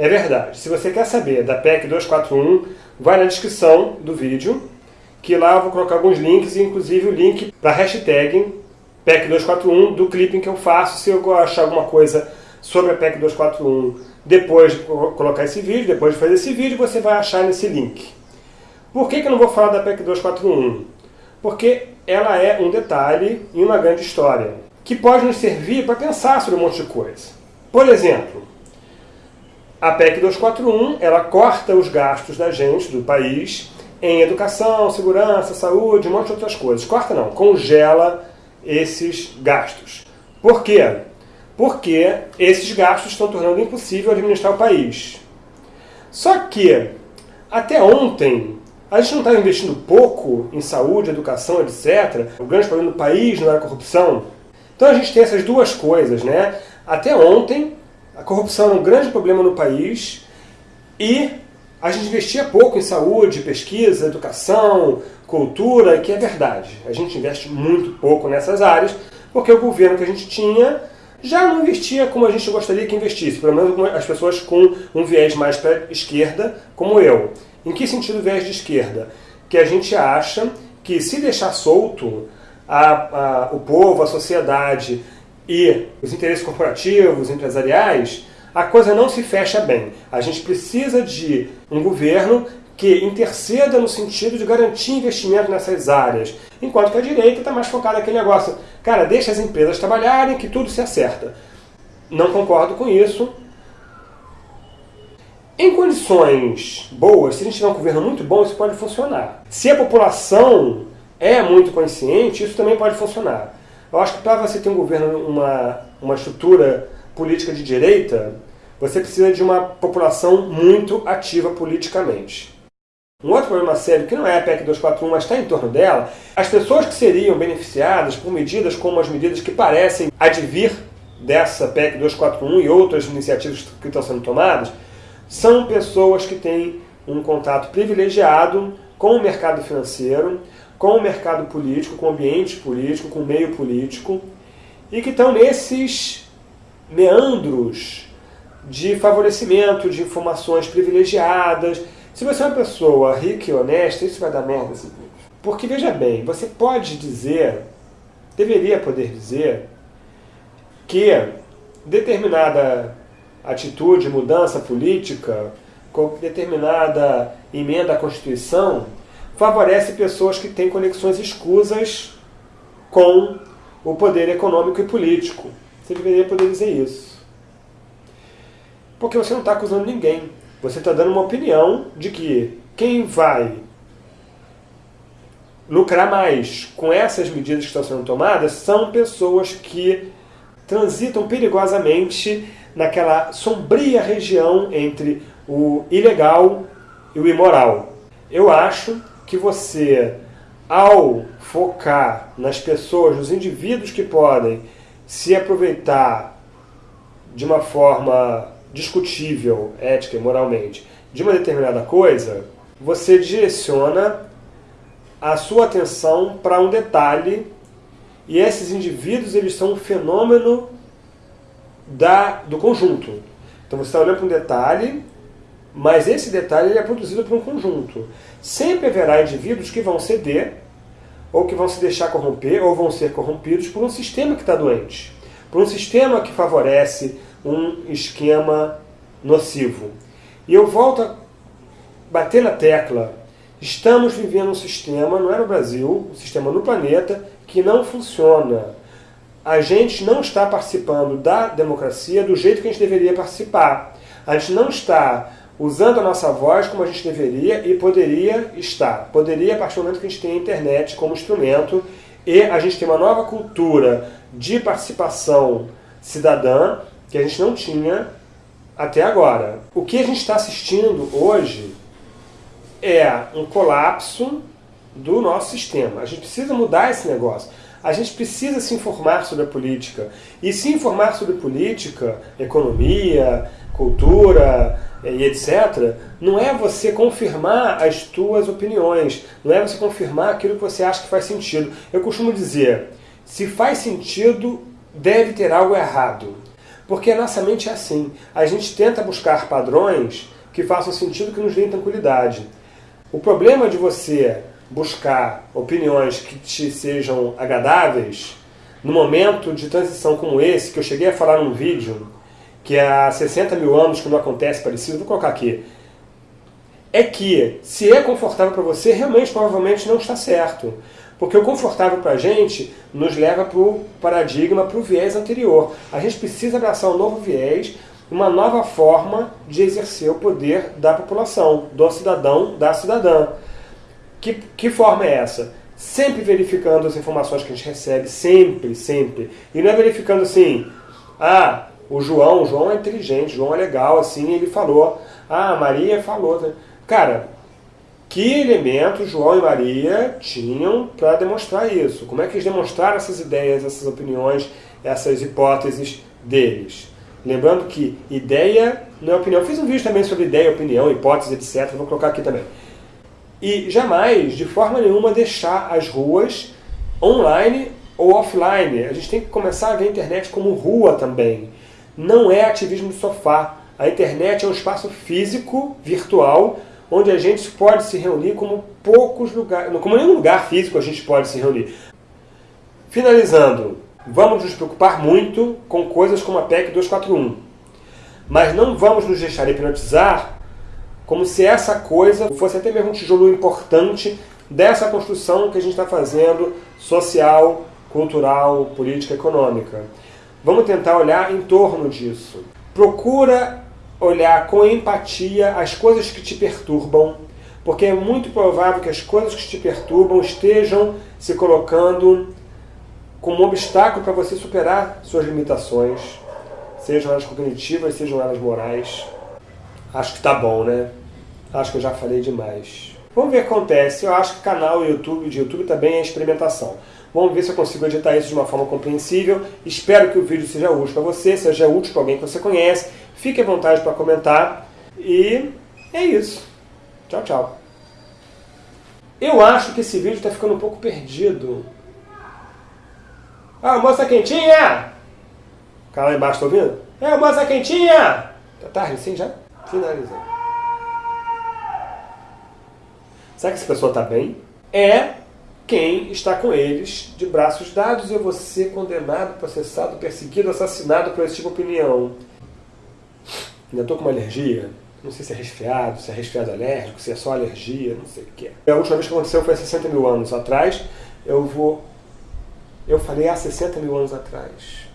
É verdade. Se você quer saber da PEC 241, vai na descrição do vídeo, que lá eu vou colocar alguns links, inclusive o link para a hashtag PEC 241 do clipping que eu faço. Se eu achar alguma coisa sobre a PEC 241 depois de colocar esse vídeo, depois de fazer esse vídeo, você vai achar nesse link. Por que, que eu não vou falar da PEC 241? Porque ela é um detalhe em uma grande história, que pode nos servir para pensar sobre um monte de coisa. Por exemplo, a PEC 241, ela corta os gastos da gente, do país, em educação, segurança, saúde, um monte de outras coisas. Corta não, congela esses gastos. Por quê? Porque esses gastos estão tornando impossível administrar o país. Só que, até ontem, a gente não estava investindo pouco em saúde, educação, etc. O grande problema do país não era a corrupção. Então a gente tem essas duas coisas, né? Até ontem, a corrupção era um grande problema no país e a gente investia pouco em saúde, pesquisa, educação, cultura, que é verdade. A gente investe muito pouco nessas áreas, porque o governo que a gente tinha já não investia como a gente gostaria que investisse, pelo menos as pessoas com um viés mais para esquerda, como eu. Em que sentido viés de esquerda? Que a gente acha que se deixar solto a, a, o povo, a sociedade e os interesses corporativos, empresariais, a coisa não se fecha bem. A gente precisa de um governo que interceda no sentido de garantir investimento nessas áreas, enquanto que a direita está mais focada naquele negócio, cara, deixa as empresas trabalharem que tudo se acerta. Não concordo com isso. Em condições boas, se a gente tiver um governo muito bom, isso pode funcionar. Se a população é muito consciente, isso também pode funcionar. Eu acho que para você ter um governo, uma, uma estrutura política de direita, você precisa de uma população muito ativa politicamente. Um outro problema sério, que não é a PEC 241, mas está em torno dela, as pessoas que seriam beneficiadas por medidas como as medidas que parecem advir dessa PEC 241 e outras iniciativas que estão sendo tomadas, são pessoas que têm um contato privilegiado com o mercado financeiro, com o mercado político, com o ambiente político, com o meio político, e que estão nesses meandros de favorecimento de informações privilegiadas. Se você é uma pessoa rica e honesta, isso vai dar merda vídeo. Porque, veja bem, você pode dizer, deveria poder dizer, que determinada atitude, mudança política, determinada emenda à Constituição, favorece pessoas que têm conexões escusas com o poder econômico e político. Você deveria poder dizer isso. Porque você não está acusando ninguém. Você está dando uma opinião de que quem vai lucrar mais com essas medidas que estão sendo tomadas são pessoas que transitam perigosamente naquela sombria região entre o ilegal e o imoral. Eu acho que você, ao focar nas pessoas, nos indivíduos que podem se aproveitar de uma forma discutível, ética e moralmente, de uma determinada coisa, você direciona a sua atenção para um detalhe e esses indivíduos eles são um fenômeno da, do conjunto. Então você está olhando para um detalhe mas esse detalhe ele é produzido por um conjunto. Sempre haverá indivíduos que vão ceder, ou que vão se deixar corromper, ou vão ser corrompidos por um sistema que está doente. Por um sistema que favorece um esquema nocivo. E eu volto a bater na tecla. Estamos vivendo um sistema, não é no Brasil, um sistema no planeta, que não funciona. A gente não está participando da democracia do jeito que a gente deveria participar. A gente não está usando a nossa voz como a gente deveria e poderia estar. Poderia a partir do momento que a gente tem a internet como instrumento e a gente tem uma nova cultura de participação cidadã que a gente não tinha até agora. O que a gente está assistindo hoje é um colapso do nosso sistema. A gente precisa mudar esse negócio. A gente precisa se informar sobre a política. E se informar sobre política, economia, cultura, e etc., não é você confirmar as tuas opiniões, não é você confirmar aquilo que você acha que faz sentido. Eu costumo dizer, se faz sentido, deve ter algo errado. Porque a nossa mente é assim. A gente tenta buscar padrões que façam sentido, que nos deem tranquilidade. O problema de você buscar opiniões que te sejam agradáveis, no momento de transição como esse, que eu cheguei a falar num vídeo, que há 60 mil anos que não acontece parecido, vou colocar aqui, é que se é confortável para você, realmente provavelmente não está certo. Porque o confortável para a gente nos leva para o paradigma, para o viés anterior. A gente precisa abraçar um novo viés, uma nova forma de exercer o poder da população, do cidadão, da cidadã. Que, que forma é essa? Sempre verificando as informações que a gente recebe, sempre, sempre. E não é verificando assim, ah, o João, o João é inteligente, o João é legal, assim, ele falou. Ah, a Maria falou. Né? Cara, que elementos João e Maria tinham para demonstrar isso? Como é que eles demonstraram essas ideias, essas opiniões, essas hipóteses deles? Lembrando que ideia não é opinião. Eu fiz um vídeo também sobre ideia, opinião, hipótese, etc. Vou colocar aqui também. E jamais, de forma nenhuma, deixar as ruas online ou offline. A gente tem que começar a ver a internet como rua também. Não é ativismo de sofá. A internet é um espaço físico, virtual, onde a gente pode se reunir como poucos lugares, como nenhum lugar físico a gente pode se reunir. Finalizando, vamos nos preocupar muito com coisas como a PEC 241, mas não vamos nos deixar hipnotizar como se essa coisa fosse até mesmo um tijolo importante dessa construção que a gente está fazendo social, cultural, política, econômica. Vamos tentar olhar em torno disso. Procura olhar com empatia as coisas que te perturbam, porque é muito provável que as coisas que te perturbam estejam se colocando como um obstáculo para você superar suas limitações, sejam elas cognitivas, sejam elas morais. Acho que tá bom, né? Acho que eu já falei demais. Vamos ver o que acontece. Eu acho que canal YouTube de YouTube também é experimentação. Vamos ver se eu consigo editar isso de uma forma compreensível. Espero que o vídeo seja útil para você, seja útil para alguém que você conhece. Fique à vontade para comentar. E é isso. Tchau, tchau. Eu acho que esse vídeo está ficando um pouco perdido. Ah, moça quentinha! O cara lá embaixo está ouvindo? É, moça quentinha! Tá tarde sim já? Finalizei. Será que essa pessoa está bem? É quem está com eles de braços dados. Vou ser condenado, processado, perseguido, assassinado por esse tipo de opinião. Ainda estou com uma alergia. Não sei se é resfriado, se é resfriado alérgico, se é só alergia, não sei o que é. A última vez que aconteceu foi há 60 mil anos atrás. Eu vou... Eu falei há 60 mil anos atrás.